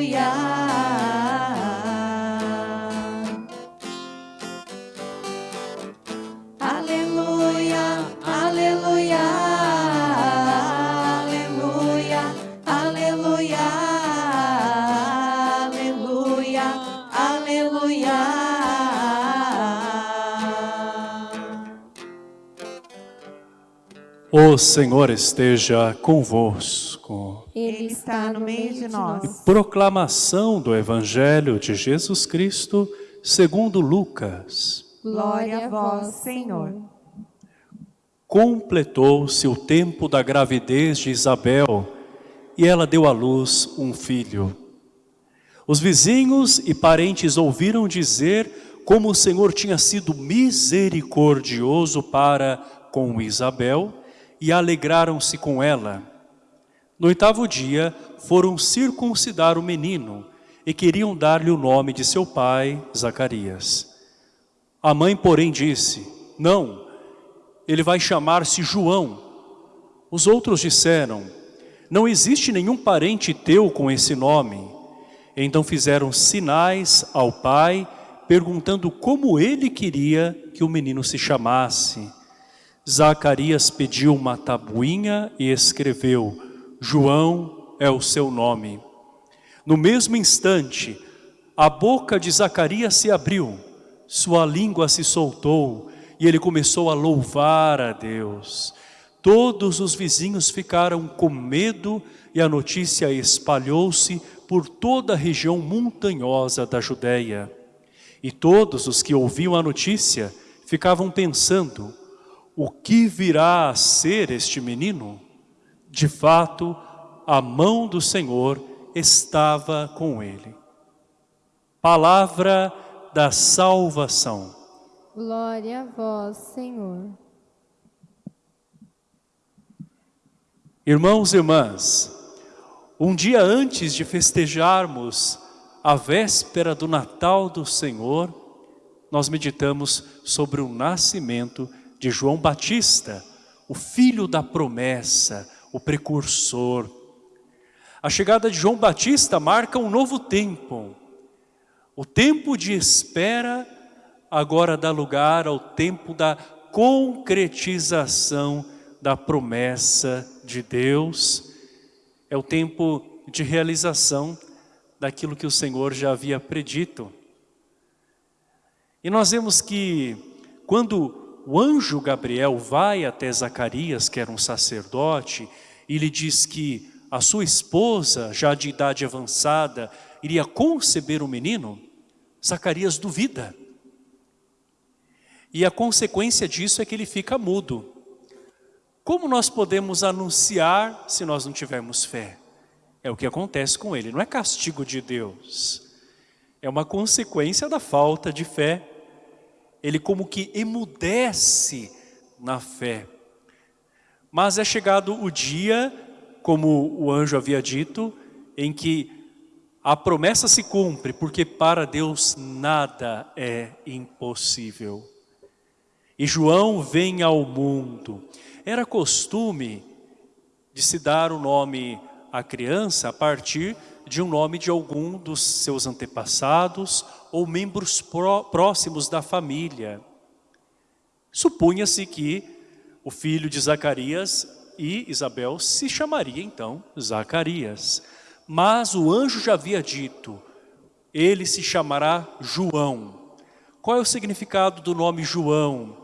aleluia. Aleluia, aleluia, aleluia, aleluia, aleluia, aleluia. O Senhor esteja convosco. Ele está no meio de nós. Proclamação do Evangelho de Jesus Cristo segundo Lucas. Glória a vós, Senhor. Completou-se o tempo da gravidez de Isabel e ela deu à luz um filho. Os vizinhos e parentes ouviram dizer como o Senhor tinha sido misericordioso para com Isabel e alegraram-se com ela. No oitavo dia, foram circuncidar o menino e queriam dar-lhe o nome de seu pai, Zacarias. A mãe, porém, disse, não, ele vai chamar-se João. Os outros disseram, não existe nenhum parente teu com esse nome. Então fizeram sinais ao pai, perguntando como ele queria que o menino se chamasse. Zacarias pediu uma tabuinha e escreveu, João é o seu nome. No mesmo instante, a boca de Zacarias se abriu, sua língua se soltou e ele começou a louvar a Deus. Todos os vizinhos ficaram com medo e a notícia espalhou-se por toda a região montanhosa da Judéia. E todos os que ouviam a notícia ficavam pensando, o que virá a ser este menino? De fato, a mão do Senhor estava com ele. Palavra da salvação. Glória a vós, Senhor. Irmãos e irmãs, um dia antes de festejarmos a véspera do Natal do Senhor, nós meditamos sobre o nascimento de João Batista, o filho da promessa, o precursor. A chegada de João Batista marca um novo tempo. O tempo de espera agora dá lugar ao tempo da concretização da promessa de Deus. É o tempo de realização daquilo que o Senhor já havia predito. E nós vemos que quando o anjo Gabriel vai até Zacarias, que era um sacerdote, e lhe diz que a sua esposa, já de idade avançada, iria conceber um menino, Zacarias duvida. E a consequência disso é que ele fica mudo. Como nós podemos anunciar se nós não tivermos fé? É o que acontece com ele, não é castigo de Deus. É uma consequência da falta de fé ele como que emudece na fé. Mas é chegado o dia, como o anjo havia dito, em que a promessa se cumpre, porque para Deus nada é impossível. E João vem ao mundo. Era costume de se dar o nome à criança a partir de um nome de algum dos seus antepassados ou membros pró próximos da família. Supunha-se que o filho de Zacarias e Isabel se chamaria então Zacarias. Mas o anjo já havia dito, ele se chamará João. Qual é o significado do nome João?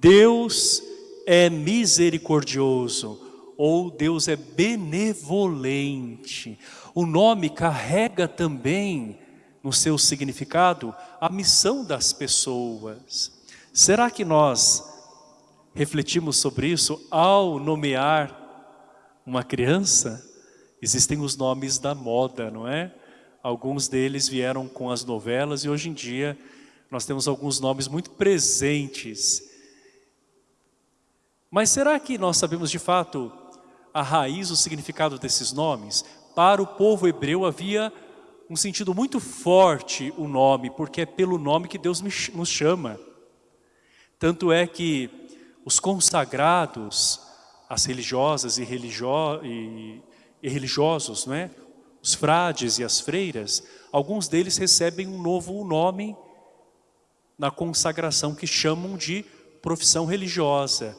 Deus é misericordioso ou Deus é benevolente. O nome carrega também no seu significado a missão das pessoas. Será que nós refletimos sobre isso ao nomear uma criança? Existem os nomes da moda, não é? Alguns deles vieram com as novelas e hoje em dia nós temos alguns nomes muito presentes. Mas será que nós sabemos de fato a raiz, o significado desses nomes? para o povo hebreu havia um sentido muito forte o nome, porque é pelo nome que Deus nos chama. Tanto é que os consagrados, as religiosas e, religio e, e religiosos, não é? os frades e as freiras, alguns deles recebem um novo nome na consagração que chamam de profissão religiosa.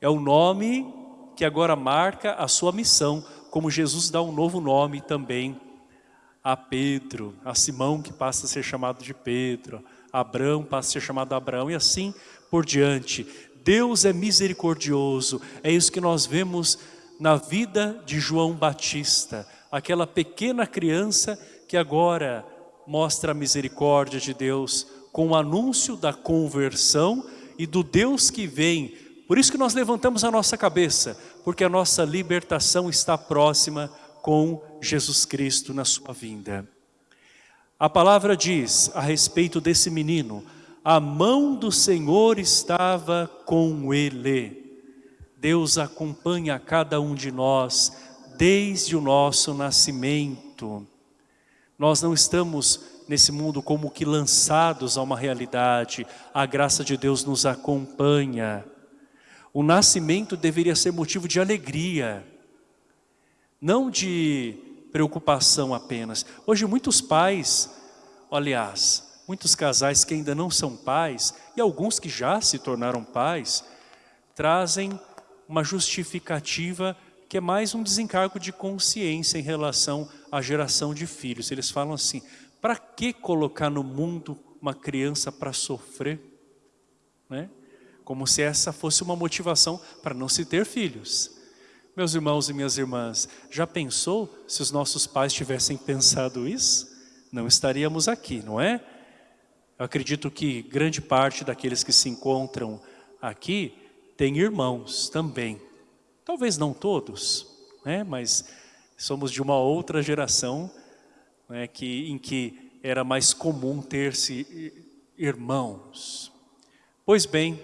É o nome que agora marca a sua missão, como Jesus dá um novo nome também a Pedro, a Simão que passa a ser chamado de Pedro, a Abraão passa a ser chamado Abraão e assim por diante. Deus é misericordioso. É isso que nós vemos na vida de João Batista, aquela pequena criança que agora mostra a misericórdia de Deus com o anúncio da conversão e do Deus que vem. Por isso que nós levantamos a nossa cabeça, porque a nossa libertação está próxima com Jesus Cristo na sua vinda. A palavra diz a respeito desse menino, a mão do Senhor estava com ele. Deus acompanha cada um de nós desde o nosso nascimento. Nós não estamos nesse mundo como que lançados a uma realidade, a graça de Deus nos acompanha. O nascimento deveria ser motivo de alegria, não de preocupação apenas. Hoje muitos pais, aliás, muitos casais que ainda não são pais, e alguns que já se tornaram pais, trazem uma justificativa que é mais um desencargo de consciência em relação à geração de filhos. Eles falam assim, para que colocar no mundo uma criança para sofrer? Né? Como se essa fosse uma motivação para não se ter filhos. Meus irmãos e minhas irmãs, já pensou se os nossos pais tivessem pensado isso? Não estaríamos aqui, não é? Eu acredito que grande parte daqueles que se encontram aqui tem irmãos também. Talvez não todos, né? mas somos de uma outra geração né? que, em que era mais comum ter-se irmãos. Pois bem,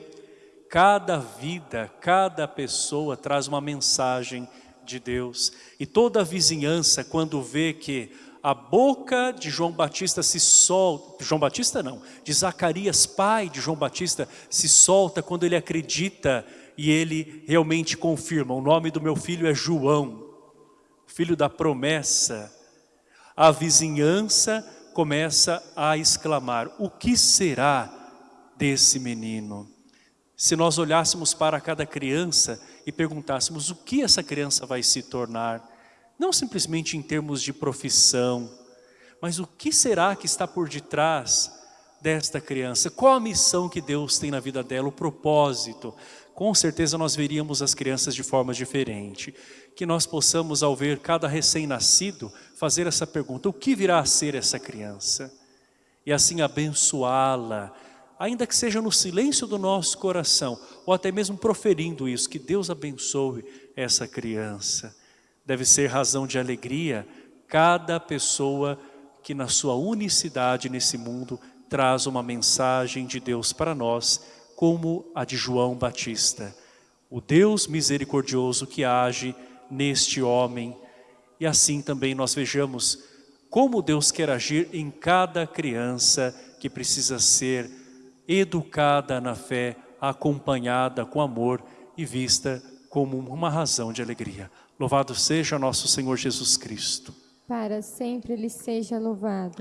cada vida, cada pessoa traz uma mensagem de Deus. E toda a vizinhança, quando vê que a boca de João Batista se solta, João Batista não, de Zacarias, pai de João Batista, se solta quando ele acredita e ele realmente confirma, o nome do meu filho é João, filho da promessa. A vizinhança começa a exclamar, o que será desse menino? Se nós olhássemos para cada criança e perguntássemos o que essa criança vai se tornar, não simplesmente em termos de profissão, mas o que será que está por detrás desta criança? Qual a missão que Deus tem na vida dela, o propósito? com certeza nós veríamos as crianças de forma diferente. Que nós possamos, ao ver cada recém-nascido, fazer essa pergunta, o que virá a ser essa criança? E assim abençoá-la, ainda que seja no silêncio do nosso coração, ou até mesmo proferindo isso, que Deus abençoe essa criança. Deve ser razão de alegria cada pessoa que na sua unicidade nesse mundo traz uma mensagem de Deus para nós, como a de João Batista. O Deus misericordioso que age neste homem. E assim também nós vejamos como Deus quer agir em cada criança que precisa ser educada na fé, acompanhada com amor e vista como uma razão de alegria. Louvado seja nosso Senhor Jesus Cristo. Para sempre Ele seja louvado.